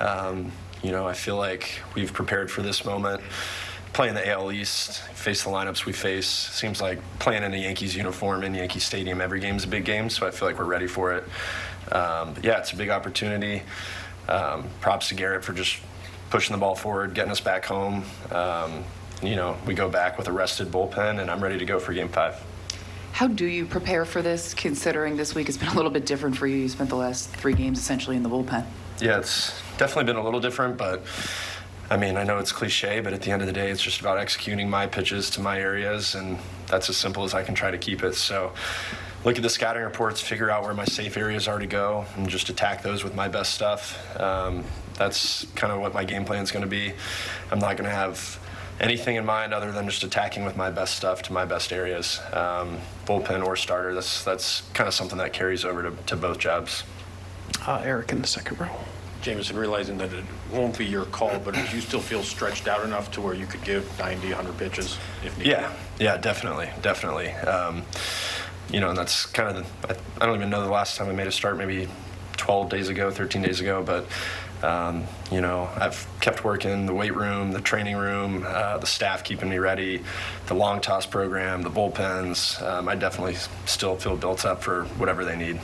Um, you know, I feel like we've prepared for this moment. Playing the AL East, face the lineups we face. Seems like playing in a Yankees uniform in Yankee Stadium every game's a big game, so I feel like we're ready for it. Um, but yeah, it's a big opportunity. Um, props to Gerrit for just pushing the ball forward, getting us back home. Um, you know, we go back with a rested bullpen, and I'm ready to go for Game Five. How do you prepare for this, considering this week has been a little bit different for you? You spent the last three games essentially in the bullpen. Yeah, it's definitely been a little different, but I mean, I know it's cliche, but at the end of the day, it's just about executing my pitches to my areas, and that's as simple as I can try to keep it. So look at the scouting reports, figure out where my safe areas are to go, and just attack those with my best stuff. Um, that's kind of what my game plan is going to be. I'm not going to have anything in mind other than just attacking with my best stuff to my best areas. Um, bullpen or starter, that's, that's kind of something that carries over to, to both jobs. Uh, Eric in the second row. Jameson, realizing that it won't be your call, but you still feel stretched out enough to where you could give 90, 100 pitches if needed? Yeah, yeah, definitely, definitely. Um, you know, and that's kind of the, I, I don't even know the last time I made a start, maybe 12 days ago, 13 days ago, but um, you know, I've kept working the weight room, the training room, uh, the staff keeping me ready, the long toss program, the bullpens. Um, I definitely still feel built up for whatever they need.